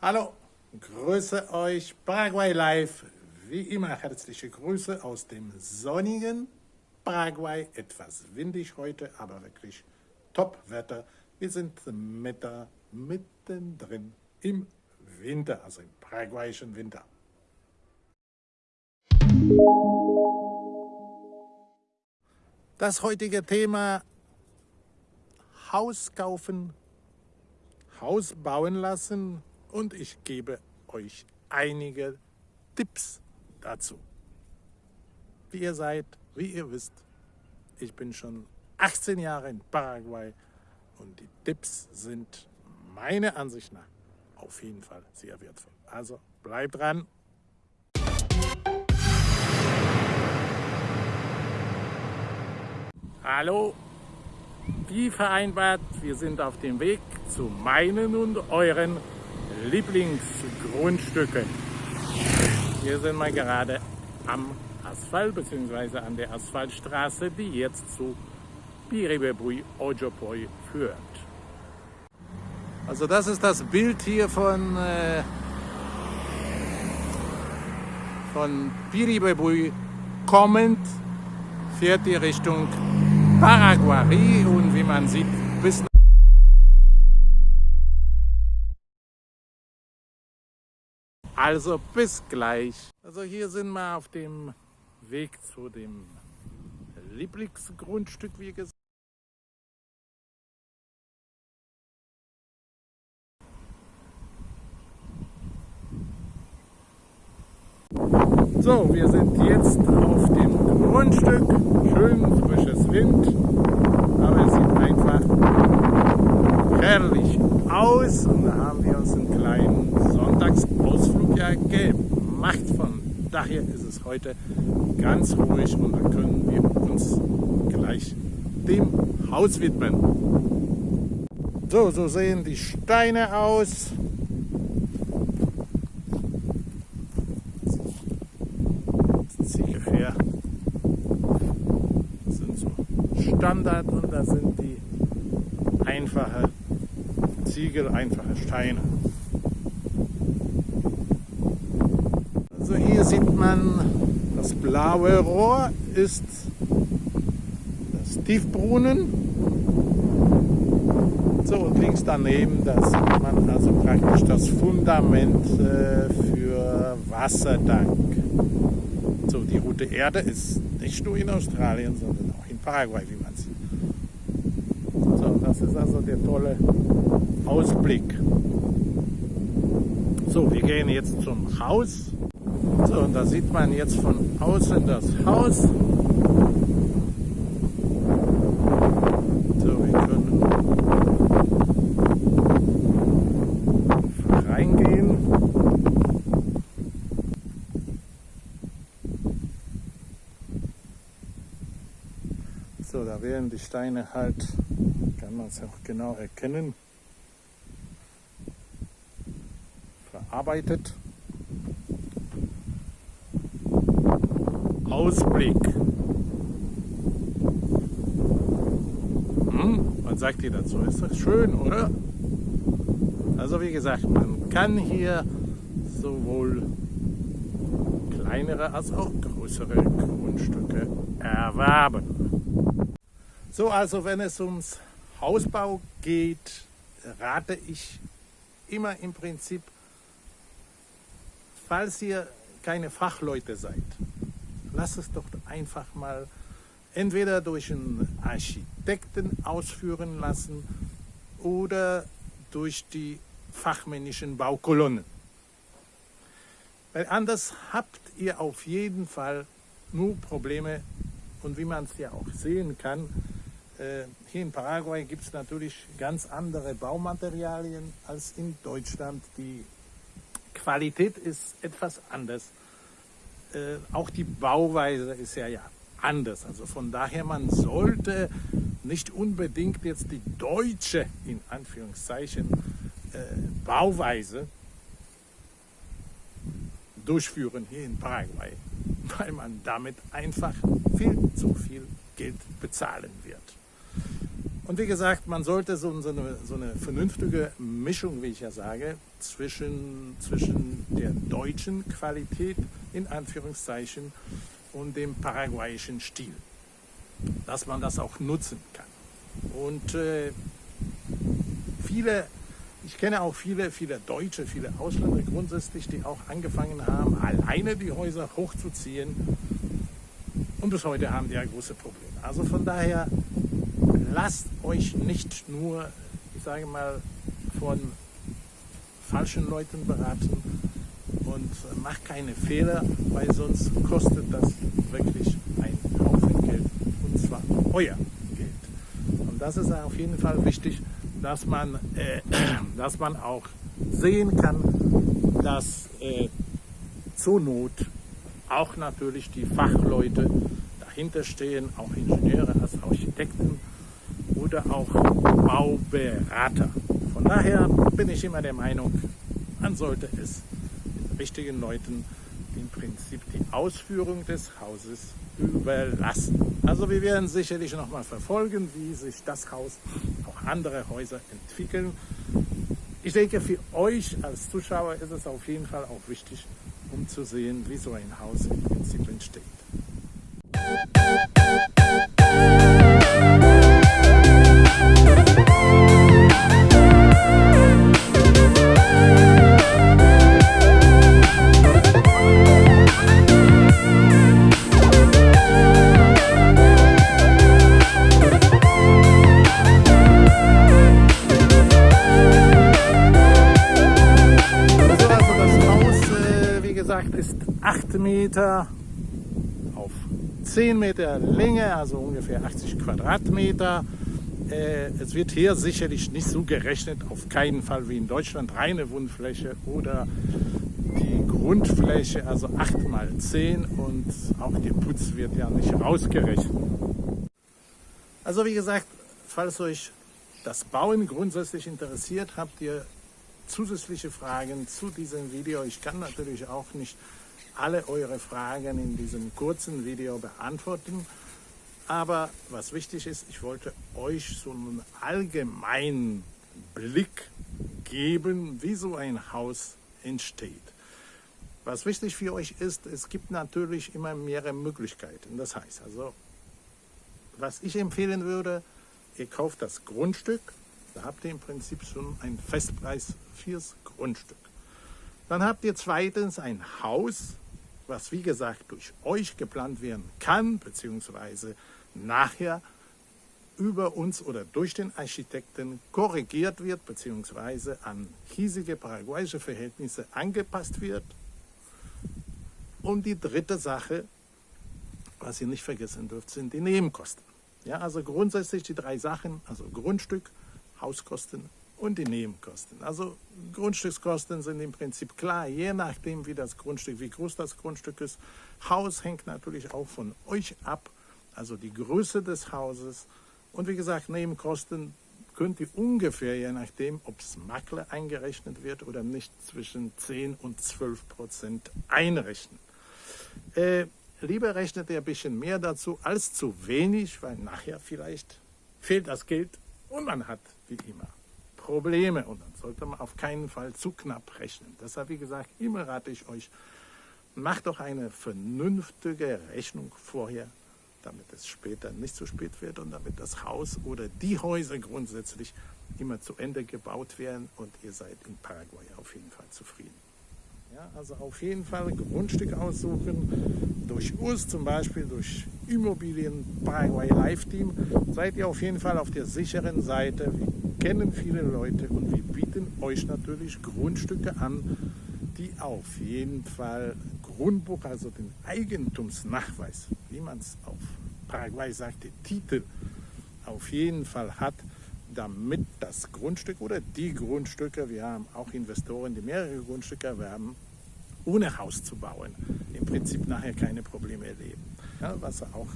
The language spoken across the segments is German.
Hallo, grüße euch Paraguay Live. Wie immer herzliche Grüße aus dem sonnigen Paraguay. Etwas windig heute, aber wirklich Top-Wetter. Wir sind Mitte, mittendrin im Winter, also im paraguayischen Winter. Das heutige Thema Haus kaufen, Haus bauen lassen und ich gebe euch einige Tipps dazu. Wie ihr seid, wie ihr wisst, ich bin schon 18 Jahre in Paraguay und die Tipps sind meiner Ansicht nach auf jeden Fall sehr wertvoll. Also bleibt dran. Hallo, wie vereinbart, wir sind auf dem Weg zu meinen und euren Lieblingsgrundstücken. Hier sind wir gerade am Asphalt bzw. an der Asphaltstraße, die jetzt zu Piribebui Ojopoi führt. Also das ist das Bild hier von, äh, von Piribebui kommend, fährt die Richtung Paraguay und wie man sieht bis Also bis gleich. Also hier sind wir auf dem Weg zu dem Lieblingsgrundstück, wie gesagt. So, wir sind jetzt auf dem Grundstück. Schön frisches Wind, aber es sieht einfach herrlich aus. Und da haben wir uns einen kleinen Sonntagsausflug ja gemacht. Von daher ist es heute ganz ruhig und da können wir uns gleich dem Haus widmen. So, so sehen die Steine aus. Standard und da sind die einfache Ziegel, einfache Steine. Also hier sieht man, das blaue Rohr ist das Tiefbrunnen. So und links daneben, da sieht man also praktisch das Fundament äh, für Wasserdank. So, die Route Erde ist nicht nur in Australien, sondern auch in Paraguay, wie man sieht. So, das ist also der tolle Ausblick. So, wir gehen jetzt zum Haus. So, und da sieht man jetzt von außen das Haus. So, da werden die Steine halt, kann man es auch genau erkennen, verarbeitet. Ausblick. Hm, was sagt ihr dazu? Ist das schön, oder? Also wie gesagt, man kann hier sowohl kleinere als auch größere Grundstücke erwerben. So, also wenn es ums Hausbau geht, rate ich immer im Prinzip, falls ihr keine Fachleute seid, lasst es doch einfach mal entweder durch einen Architekten ausführen lassen oder durch die fachmännischen Baukolonnen. Weil anders habt ihr auf jeden Fall nur Probleme und wie man es ja auch sehen kann, äh, hier in Paraguay gibt es natürlich ganz andere Baumaterialien als in Deutschland. Die Qualität ist etwas anders. Äh, auch die Bauweise ist ja, ja anders. Also von daher, man sollte nicht unbedingt jetzt die deutsche, in Anführungszeichen, äh, Bauweise durchführen hier in Paraguay, weil man damit einfach viel zu viel Geld bezahlen wird. Und wie gesagt, man sollte so, so, eine, so eine vernünftige Mischung, wie ich ja sage, zwischen, zwischen der deutschen Qualität in Anführungszeichen und dem paraguayischen Stil, dass man das auch nutzen kann. Und äh, viele, ich kenne auch viele, viele Deutsche, viele Ausländer grundsätzlich, die auch angefangen haben, alleine die Häuser hochzuziehen. Und bis heute haben die ja große Probleme. Also von daher, lasst euch nicht nur, ich sage mal, von falschen Leuten beraten und macht keine Fehler, weil sonst kostet das wirklich ein Haufen Geld und zwar euer Geld. Und das ist auf jeden Fall wichtig, dass man, äh, dass man auch sehen kann, dass äh, zur Not auch natürlich die Fachleute dahinter stehen, auch Ingenieure als Architekten oder auch Bauberater. Von daher bin ich immer der Meinung, man sollte es den richtigen Leuten im Prinzip die Ausführung des Hauses überlassen. Also wir werden sicherlich nochmal verfolgen, wie sich das Haus, auch andere Häuser entwickeln. Ich denke, für euch als Zuschauer ist es auf jeden Fall auch wichtig, um zu sehen, wie so ein Haus im Prinzip entsteht. Meter auf 10 Meter Länge, also ungefähr 80 Quadratmeter. Äh, es wird hier sicherlich nicht so gerechnet, auf keinen Fall wie in Deutschland, reine Wohnfläche oder die Grundfläche, also 8 mal 10 und auch der Putz wird ja nicht rausgerechnet. Also wie gesagt, falls euch das Bauen grundsätzlich interessiert, habt ihr zusätzliche Fragen zu diesem Video. Ich kann natürlich auch nicht alle eure Fragen in diesem kurzen Video beantworten. Aber was wichtig ist, ich wollte euch so einen allgemeinen Blick geben, wie so ein Haus entsteht. Was wichtig für euch ist, es gibt natürlich immer mehrere Möglichkeiten. Das heißt also, was ich empfehlen würde, ihr kauft das Grundstück, da habt ihr im Prinzip schon einen Festpreis fürs Grundstück. Dann habt ihr zweitens ein Haus, was wie gesagt durch euch geplant werden kann, beziehungsweise nachher über uns oder durch den Architekten korrigiert wird, beziehungsweise an hiesige paraguayische Verhältnisse angepasst wird. Und die dritte Sache, was ihr nicht vergessen dürft, sind die Nebenkosten. Ja, also grundsätzlich die drei Sachen, also Grundstück, Hauskosten und die Nebenkosten. Also Grundstückskosten sind im Prinzip klar, je nachdem wie das Grundstück, wie groß das Grundstück ist. Haus hängt natürlich auch von euch ab, also die Größe des Hauses. Und wie gesagt, Nebenkosten könnt ihr ungefähr, je nachdem, ob es Makler eingerechnet wird oder nicht, zwischen 10 und 12 Prozent einrechnen. Äh, lieber rechnet ihr ein bisschen mehr dazu als zu wenig, weil nachher vielleicht fehlt das Geld und man hat wie immer Probleme und dann sollte man auf keinen Fall zu knapp rechnen. Deshalb, wie gesagt, immer rate ich euch, macht doch eine vernünftige Rechnung vorher, damit es später nicht zu spät wird und damit das Haus oder die Häuser grundsätzlich immer zu Ende gebaut werden und ihr seid in Paraguay auf jeden Fall zufrieden. Ja, also auf jeden Fall Grundstück aussuchen, durch uns zum Beispiel, durch Immobilien Paraguay Live Team, seid ihr auf jeden Fall auf der sicheren Seite. Wir kennen viele Leute und wir bieten euch natürlich Grundstücke an, die auf jeden Fall Grundbuch, also den Eigentumsnachweis, wie man es auf Paraguay sagt, den Titel auf jeden Fall hat, damit das Grundstück oder die Grundstücke, wir haben auch Investoren, die mehrere Grundstücke erwerben, ohne Haus zu bauen, Prinzip nachher keine Probleme erleben, ja, was auch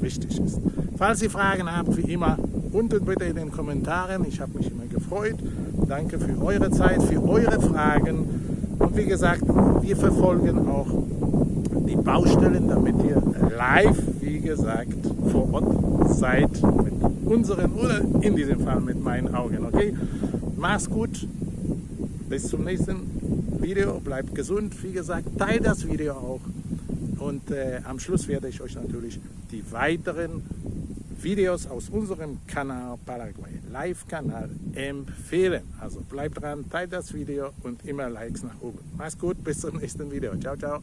wichtig ist. Falls ihr Fragen habt, wie immer, unten bitte in den Kommentaren. Ich habe mich immer gefreut. Danke für eure Zeit, für eure Fragen. Und wie gesagt, wir verfolgen auch die Baustellen, damit ihr live, wie gesagt, vor Ort seid mit unseren oder in diesem Fall mit meinen Augen. Okay, mach's gut. Bis zum nächsten Video. Bleibt gesund. Wie gesagt, teilt das Video auch. Und äh, am Schluss werde ich euch natürlich die weiteren Videos aus unserem Kanal Paraguay Live Kanal empfehlen. Also bleibt dran, teilt das Video und immer Likes nach oben. Mach's gut, bis zum nächsten Video. Ciao, ciao.